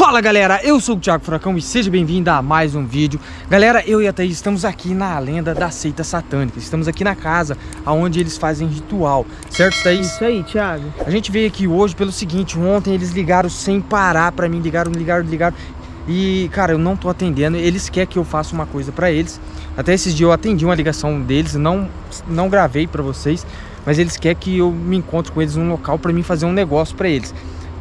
Fala galera, eu sou o Thiago Furacão e seja bem-vindo a mais um vídeo. Galera, eu e a Thaís estamos aqui na lenda da seita satânica. Estamos aqui na casa onde eles fazem ritual Certo, Thaís? Isso aí, Thiago. A gente veio aqui hoje pelo seguinte Ontem eles ligaram sem parar pra mim Ligaram, ligaram, ligaram. E, cara, eu não tô atendendo. Eles querem que eu faça uma coisa pra eles. Até esses dias eu atendi uma ligação deles Não, não gravei pra vocês Mas eles querem que eu me encontre com eles num local pra mim fazer um negócio pra eles.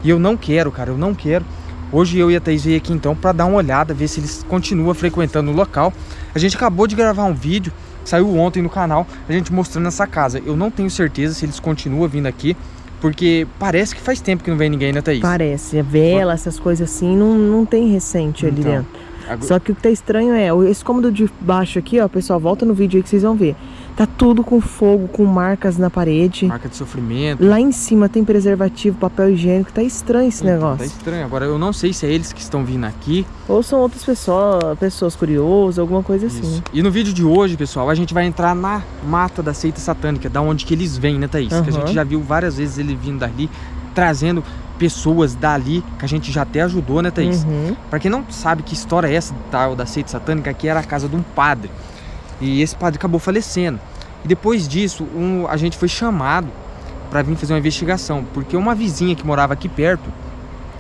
E eu não quero, cara, eu não quero Hoje eu e a Thaís veio aqui então para dar uma olhada, ver se eles continuam frequentando o local. A gente acabou de gravar um vídeo, saiu ontem no canal, a gente mostrando essa casa. Eu não tenho certeza se eles continuam vindo aqui, porque parece que faz tempo que não vem ninguém, né Thaís? Parece, a vela, essas coisas assim, não, não tem recente ali então, dentro. Agora... Só que o que tá estranho é, esse cômodo de baixo aqui, ó, pessoal, volta no vídeo aí que vocês vão ver. Tá tudo com fogo, com marcas na parede. Marca de sofrimento. Lá em cima tem preservativo, papel higiênico. Tá estranho esse então, negócio. Tá estranho. Agora eu não sei se é eles que estão vindo aqui. Ou são outras pessoas, pessoas curiosas, alguma coisa Isso. assim. E no vídeo de hoje, pessoal, a gente vai entrar na mata da seita satânica, da onde que eles vêm, né, Thaís? Uhum. Que a gente já viu várias vezes ele vindo dali, trazendo pessoas dali, que a gente já até ajudou, né, Thaís? Uhum. Pra quem não sabe que história é essa tal da seita satânica, aqui era a casa de um padre. E esse padre acabou falecendo. E depois disso, um, a gente foi chamado para vir fazer uma investigação, porque uma vizinha que morava aqui perto,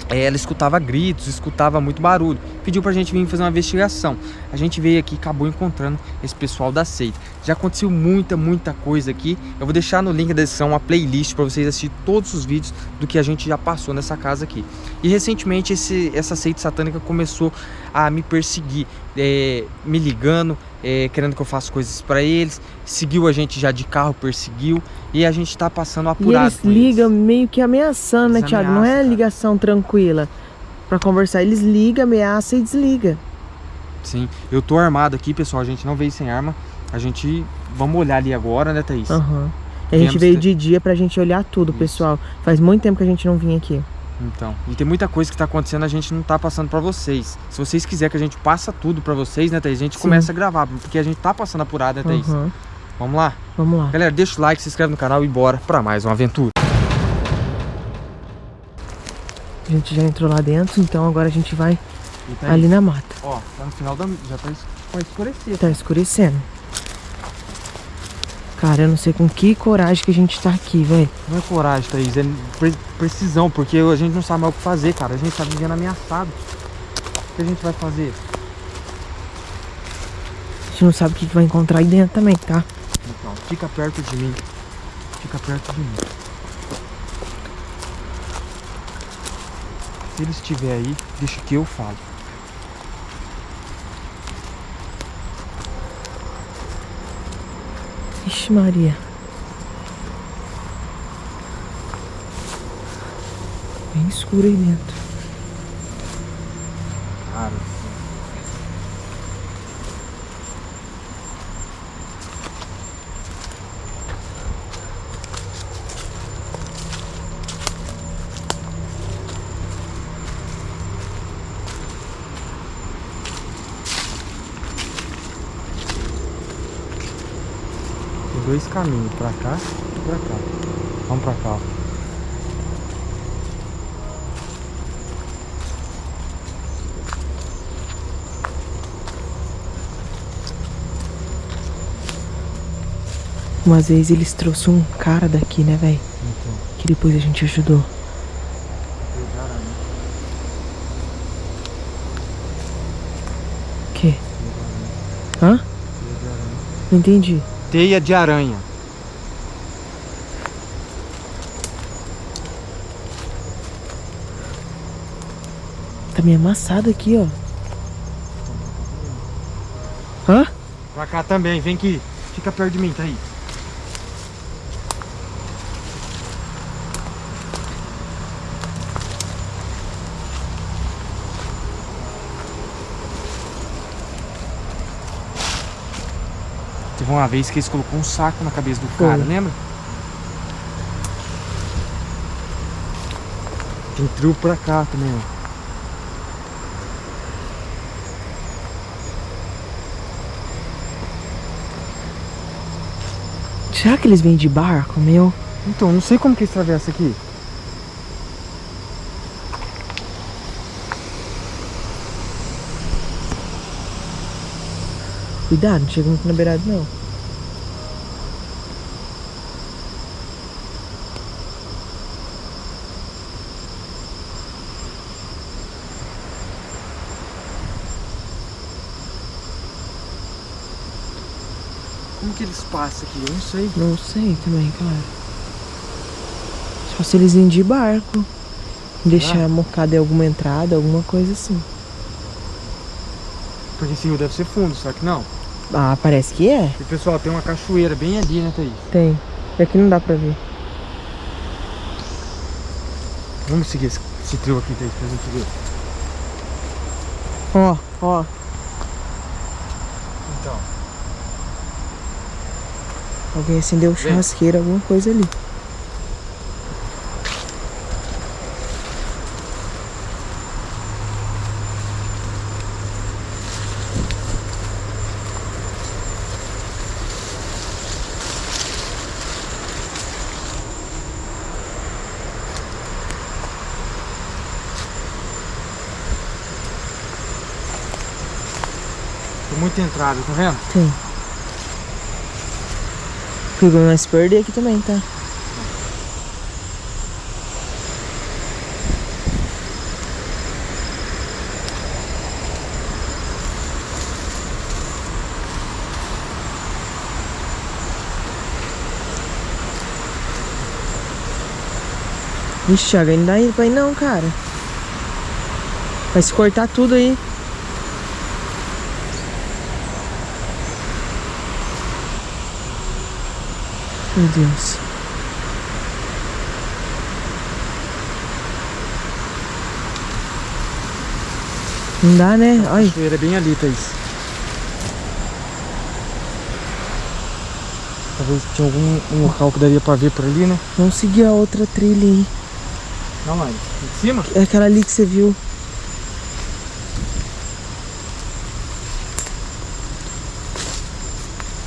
eh, ela escutava gritos, escutava muito barulho. Pediu pra gente vir fazer uma investigação. A gente veio aqui e acabou encontrando esse pessoal da seita. Já aconteceu muita, muita coisa aqui. Eu vou deixar no link da descrição uma playlist para vocês assistir todos os vídeos do que a gente já passou nessa casa aqui. E recentemente esse, essa seita satânica começou a me perseguir, é, me ligando, é, querendo que eu faça coisas para eles. Seguiu a gente já de carro, perseguiu. E a gente tá passando apurado. E eles ligam eles. meio que ameaçando, né, eles né, Thiago? Não é ligação cara. tranquila para conversar. Eles ligam, ameaçam e desligam. Sim, eu tô armado aqui, pessoal. A gente não veio sem arma. A gente. Vamos olhar ali agora, né, Thaís? Aham. Uhum. A gente veio de dia pra gente olhar tudo, Isso. pessoal. Faz muito tempo que a gente não vinha aqui. Então, e tem muita coisa que tá acontecendo, a gente não tá passando pra vocês. Se vocês quiserem que a gente passa tudo pra vocês, né, Thaís? A gente Sim. começa a gravar, porque a gente tá passando apurado, né, Thaís? Uhum. Vamos lá? Vamos lá. Galera, deixa o like, se inscreve no canal e bora pra mais uma aventura. A gente já entrou lá dentro, então agora a gente vai tá ali na mata. Ó, tá no final da... já tá, vai escurecer. Tá escurecendo. Cara, eu não sei com que coragem que a gente tá aqui, velho. Não é coragem, Thaís, é pre precisão, porque a gente não sabe mais o que fazer, cara. A gente tá vivendo ameaçado. O que a gente vai fazer? A gente não sabe o que vai encontrar aí dentro também, tá? Então, fica perto de mim. Fica perto de mim. Se ele estiver aí, deixa que eu falo. Ixi Maria. Bem escuro aí dentro. Cara. dois caminhos, pra cá e pra cá. Vamos pra cá, ó. Umas vezes eles trouxeram um cara daqui, né, velho? Então. Que depois a gente ajudou. Que? Hã? Não entendi teia de aranha. Tá meio amassado aqui, ó. Hã? Pra cá também, vem aqui. Fica perto de mim, tá aí. Teve uma vez que eles colocou um saco na cabeça do cara, Foi. lembra? Tem trio pra cá também, ó. Será que eles vêm de barco, meu? Então, não sei como que eles atravessam aqui. Cuidado, não chega muito na beirada não. Que eles passam aqui? Eu não sei. Não sei também, cara. Só se eles irem de barco. Deixar ah. mocada em alguma entrada, alguma coisa assim. Porque esse rio deve ser fundo, só que não. Ah, parece que é. E pessoal, tem uma cachoeira bem ali, né, Thaís? Tem. Aqui não dá pra ver. Vamos seguir esse, esse trio aqui, Thaís, pra gente ver. Ó, ó. Então. Alguém acendeu churrasqueira, alguma coisa ali. muita entrada, tá vendo? Tem. Não se perder aqui também, tá? Vixe, Thiago, ainda dá pra ir não, cara. Vai se cortar tudo aí. Meu Deus. Não dá, né? A cachoeira é bem ali, Thaís. Talvez tinha algum um local que daria pra ver por ali, né? Vamos seguir a outra trilha aí. Não, mãe. Em cima? É aquela ali que você viu.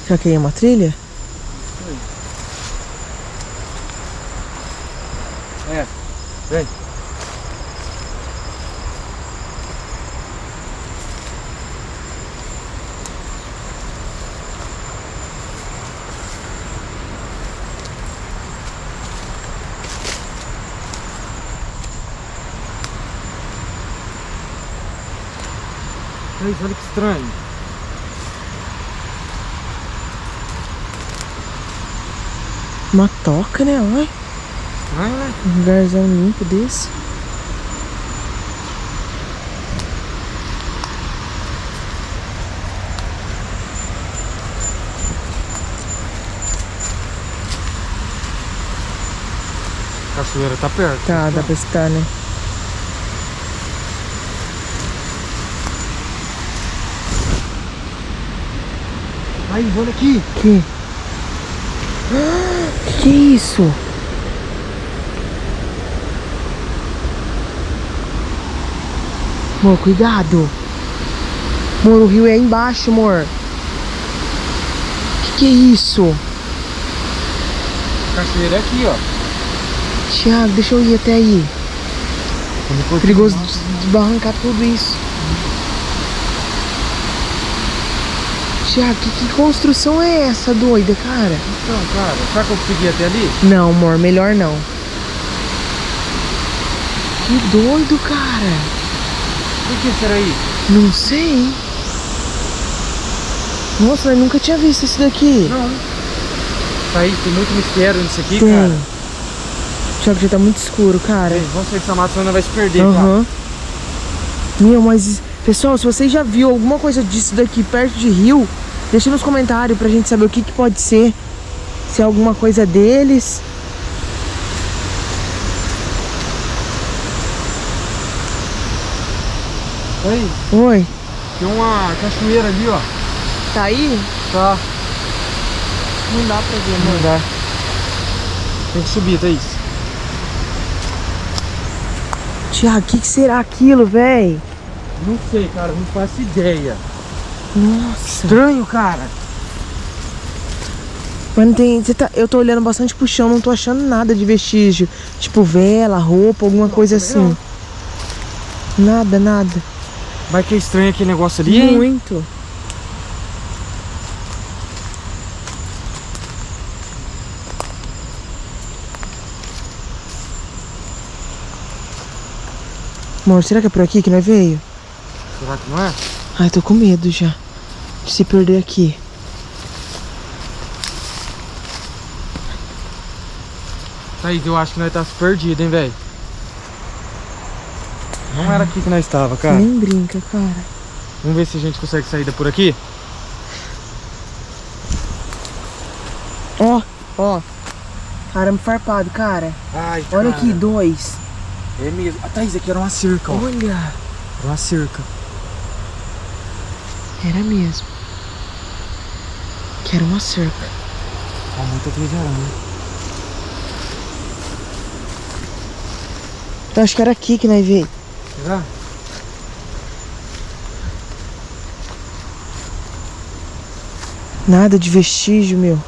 Será que aí é uma trilha? Vem. Olha que estranho. Uma toca, né? Olha. Um lugarzão limpo desse. A cachoeira tá perto. Tá, dá pra estar, né? Aí, olha aqui. Que? Que isso? Amor, cuidado. Amor, o rio é embaixo, amor. Que que é isso? Cachoeira é aqui, ó. Tiago, deixa eu ir até aí. Perigoso desbarrancar tudo isso. Tiago, que, que, construção é essa doida, cara? Então, cara, será que eu consegui até ali? Não, amor, melhor não. Que doido, cara. O que será isso? Não sei. Nossa, eu nunca tinha visto isso daqui. Não. Tá aí, tem muito mistério nisso aqui, tem. cara. Que já tá muito escuro, cara. Ei, vamos sair dessa mata, senão não vai se perder, uhum. Meu, mas... Pessoal, se vocês já viu alguma coisa disso daqui perto de rio, deixa nos comentários pra gente saber o que, que pode ser. Se é alguma coisa deles. Oi. Oi. Tem uma cachoeira ali, ó. Tá aí? Tá. Não dá pra ver, amor. Não dá. Tem que subir, Thaís. Tiago, o que, que, será aquilo, véi? Não sei, cara. Não faço ideia. Nossa. Estranho, cara. Mas não tem... Tá, eu tô olhando bastante pro chão, não tô achando nada de vestígio. Tipo vela, roupa, alguma não, coisa assim. Não. Nada, nada. Vai que estranho aquele negócio ali, Muito. Hein? Amor, será que é por aqui que nós veio? Será que não é? Ai, tô com medo já de se perder aqui. Thaís, eu acho que nós tá perdido, hein, velho? Não era aqui que nós estava, cara. Nem brinca, cara. Vamos ver se a gente consegue sair por aqui. Ó, ó. Arame farpado, cara. Ai, Olha cara. aqui, dois. É mesmo. A Thaís, aqui era uma cerca, ó. Olha. Era uma cerca. Era mesmo. Que era uma cerca. Ó, muita teia de. Então acho que era aqui que nós veio. Será? Nada de vestígio, meu.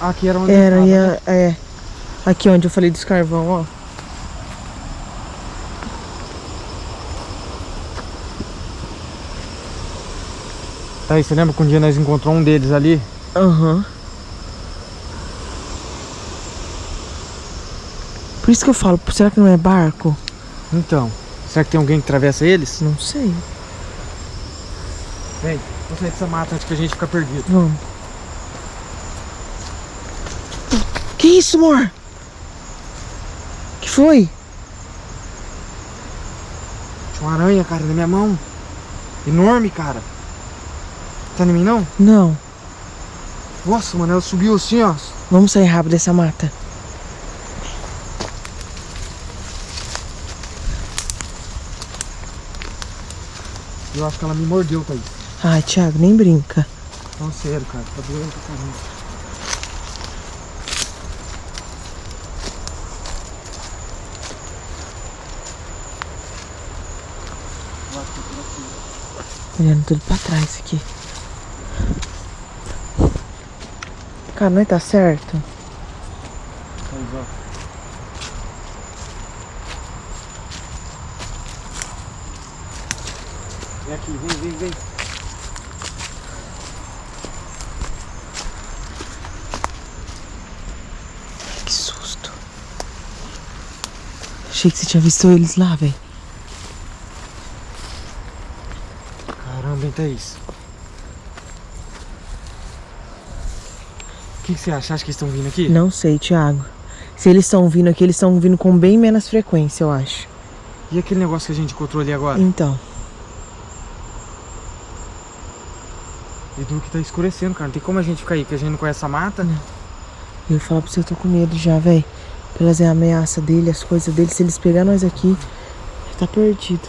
Aqui era onde Era, e né? é. Aqui onde eu falei dos carvão, ó. Thaís, você lembra que um dia nós encontramos um deles ali? Aham. Por isso que eu falo, será que não é barco? Então, será que tem alguém que atravessa eles? Não sei. Vem, vamos sair dessa mata antes que a gente fica perdido. Vamos. Que isso, amor? Que foi? Tinha uma aranha, cara, na minha mão. Enorme, cara. Tá em mim, não? Não. Nossa, mano, ela subiu assim, ó. Vamos sair rápido dessa mata. Eu acho que ela me mordeu, Thaís. Ai, Thiago, nem brinca. Não, sério, cara. Tá doendo pra caramba. Olhando tudo pra trás aqui. Cara, não é tá certo? Vem aqui, vem, vem, vem. Que susto. Achei que você tinha visto eles lá, velho. Caramba, hein, Thaís? O que, que você acha? Acha que eles estão vindo aqui? Não sei, Thiago. Se eles estão vindo aqui, eles estão vindo com bem menos frequência, eu acho. E aquele negócio que a gente encontrou ali agora? Então. E do que tá escurecendo, cara. Não tem como a gente ficar aí, porque a gente não conhece a mata. Eu ia falar pra você, eu tô com medo já, velho. Pelas ameaças dele, as coisas dele. Se eles pegar nós aqui, tá perdido.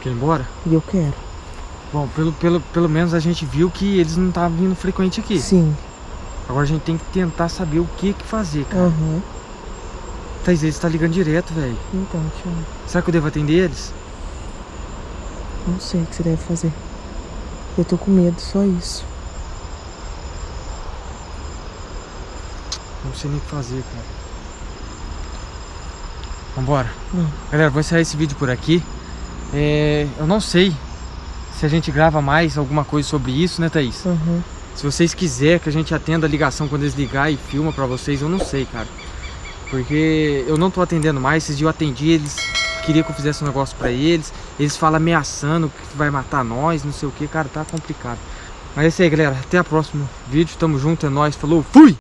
Quer ir embora? E eu quero. Bom, pelo, pelo, pelo menos a gente viu que eles não estavam vindo frequente aqui. Sim. Agora a gente tem que tentar saber o que que fazer, cara. Aham. Thaís, eles tá ligando direto, velho. Então, Thiago. Será que eu devo atender eles? Não sei o que você deve fazer. Eu tô com medo, só isso. Não sei nem o que fazer, cara. Vambora. Hum. Galera, vou encerrar esse vídeo por aqui. É, eu não sei se a gente grava mais alguma coisa sobre isso, né, Thaís? Aham. Se vocês quiserem que a gente atenda a ligação quando eles ligar e filma pra vocês, eu não sei, cara. Porque eu não tô atendendo mais, esses dias eu atendi, eles queriam que eu fizesse um negócio pra eles. Eles falam ameaçando que vai matar nós, não sei o que, cara, tá complicado. Mas é isso aí, galera. Até o próximo vídeo. Tamo junto, é nóis. Falou, fui!